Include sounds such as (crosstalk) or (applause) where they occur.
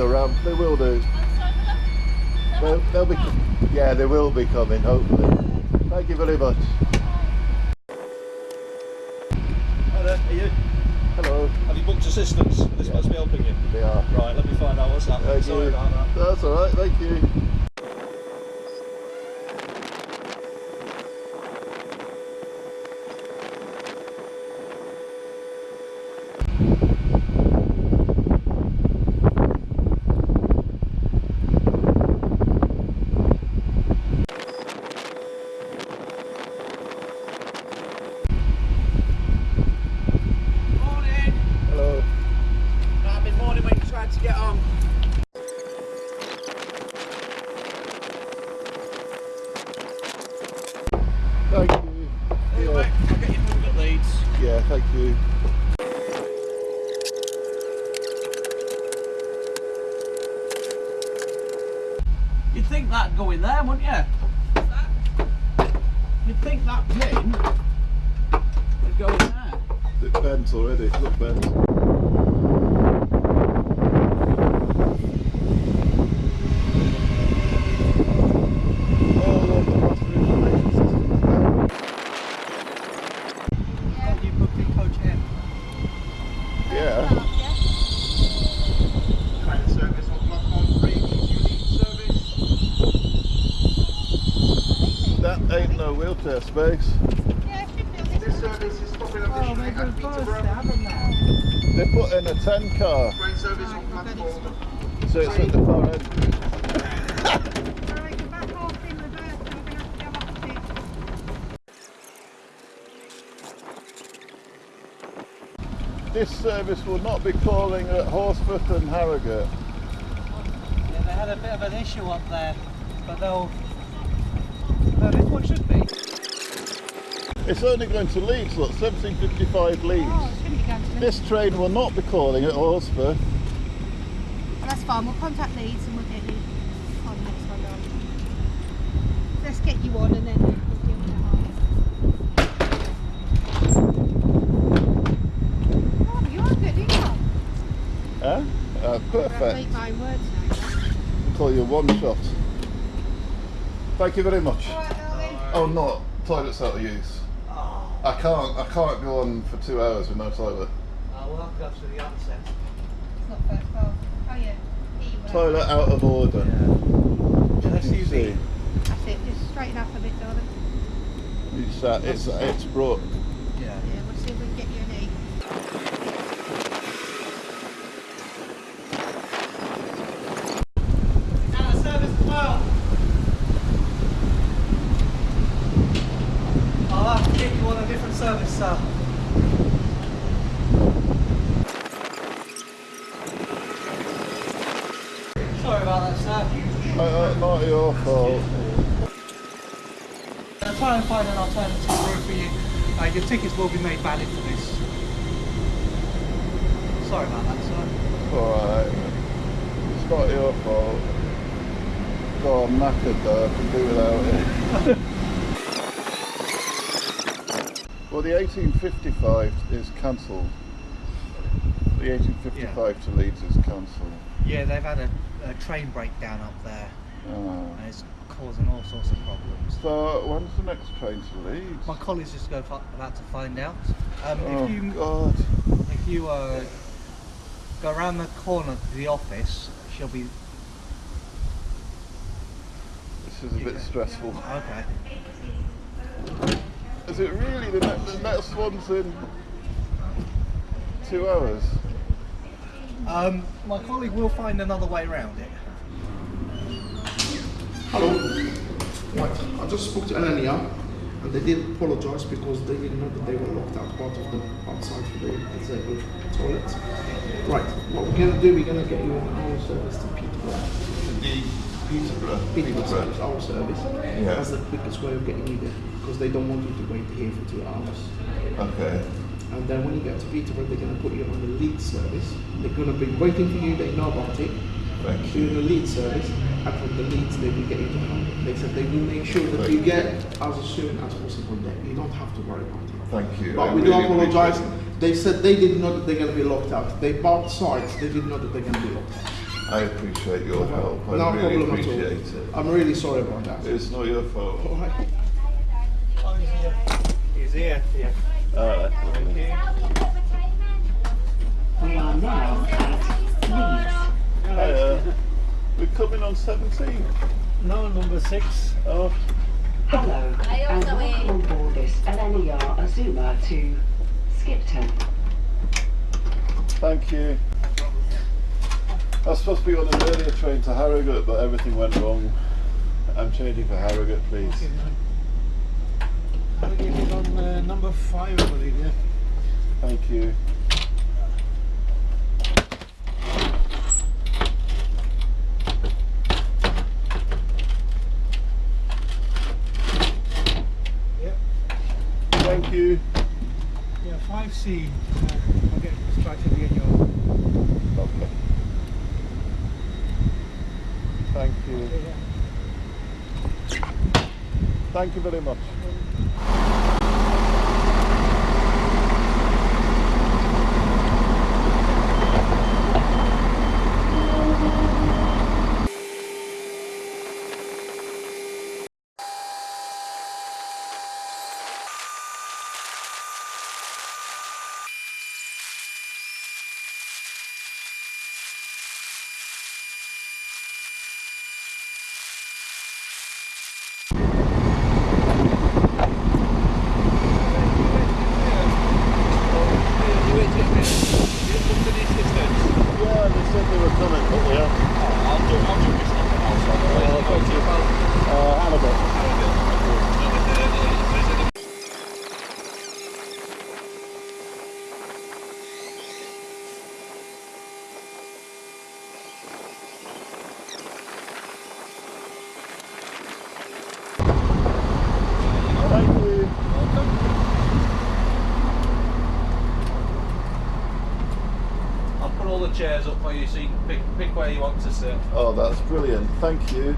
a ramp. They will do. They'll, they'll be, yeah, they will be coming, hopefully. Thank you very much. Hello, are you? Hello. Have you booked assistance? This Yeah. must be helping you. They are. Right, let me find out what's happening. Thank Sorry you. That's all right. Thank you. Morning. Hello. I've been morning when you tried to get on. Thank you. Anyway, Yeah, I'll get you moved at Leeds. yeah thank you. You'd think that'd go in there, wouldn't you? You'd think that pin would go in there. It bent already. Look bent. All of the master information systems down. Oh, you booked in coach M. Yeah. Train service on platform 3, unit service. That ain't no wheelchair space. This service is stopping additionally at Peterborough. They put in a 10 car, Train service on platform. so it's at the far end. Right, you're back off in reverse, so we're gonna have to go opposite. This service will not be calling at Horsforth and Harrogate. Yeah, they had a bit of an issue up there, but they'll. No, this one should be. It's only going to Leeds, look, 1755 Leeds. Oh, it's gonna be going to Leeds. This train will not be calling at Horsforth. That's fine, we'll contact Leeds and we'll get you on next one on. Let's get you on and then we'll deal with that after. Oh, you're good, you know. Huh? Uh, perfect. Repeat my words now. Call you one shot. Thank you very much. Oh no, toilet's out of use. I can't I can't go on for two hours with no toilet. We'll have to go to the onset. It's not first class. Oh yeah. Here you were. Toilet out of order. Just You see, That's it, just straighten up a bit, darling. it's, uh, it's, it's broke. Yeah. Yeah, we'll see if we can get you an E. Out of service as well. I'll have to get you on a different service, sir. Sorry about that, sir. Uh, uh, not your fault. I'll try and find an alternative route for you. Uh, your tickets will be made valid for this. Sorry about that, sir. Alright. It's not your fault. God, I'm knackered though, I can do without it. (laughs) well, the 1855 is cancelled. The 1855 to Leeds is cancelled. Yeah, they've had a, a train breakdown up there Ah. and it's causing all sorts of problems. So, when's the next train to Leeds? My colleague's just go about to find out. Um, Oh, if you God. if you uh, go around the corner to the office, she'll be This is a bit stressful. okay. Is it really the, ne- the next one's in two hours? Um, my colleague will find another way around it. Hello. Right, I just spoke to LNER and they did apologise because they didn't know that they were locked out part of the outside for the disabled toilets. Right, what we're going to do, we're going to get you on our service to Peterborough. The Peterborough. Peterborough service, our service. Yeah. That's the quickest way of getting you there because they don't want you to wait here for two hours. Okay. And then when you get to Peterborough, they're going to put you on the lead service. They're going to be waiting for you, they know about it. Thank So you're in the lead service, and from the leads, they will get you to home. They said they will make sure that Thank you you. get as soon as possible there. You don't have to worry about it. Thank you. But I we do apologize. They said they didn't know that they're going to be locked out. They bought sides, they didn't know that they're going to be locked out. I appreciate your help. I no really problem at all. appreciate it. I'm really sorry about that. It's not your fault. All right. He's here. Yeah. Alright. Thank you. We are now at Leeds. Hiya. We're coming on 17. No, number six. Oh, Hello, and welcome on board this LNER Azuma to Skipton. thank you. I was supposed to be on an earlier train to Harrogate, but everything went wrong. I'm changing for Harrogate, please. Uh, number five, I believe, yeah. Thank you. Yep. Thank you. Yeah, 5C. Uh, I'll get distracted again. Your Lovely. Thank you. Thank you very much. Yeah, they said they were coming, but they aren't. Uh, Harrogate. I'll put all the chairs up for you so you can pick, pick where you want to sit. Oh, that's brilliant. Thank you.